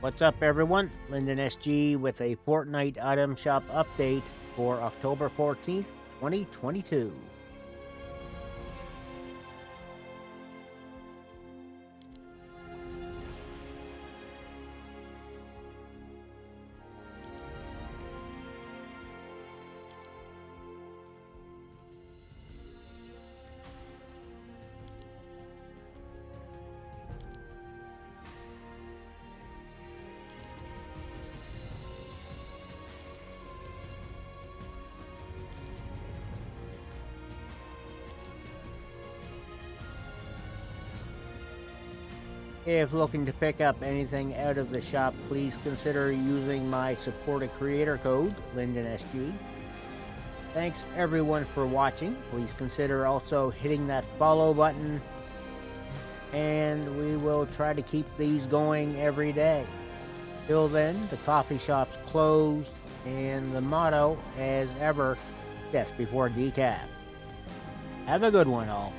What's up, everyone? Lyndon SG with a Fortnite item shop update for October 14th, 2022. If looking to pick up anything out of the shop, please consider using my support a creator code, LyndonSG. Thanks everyone for watching. Please consider also hitting that follow button. And we will try to keep these going every day. Till then, the coffee shop's closed, and the motto, as ever, death before decaf. Have a good one, all.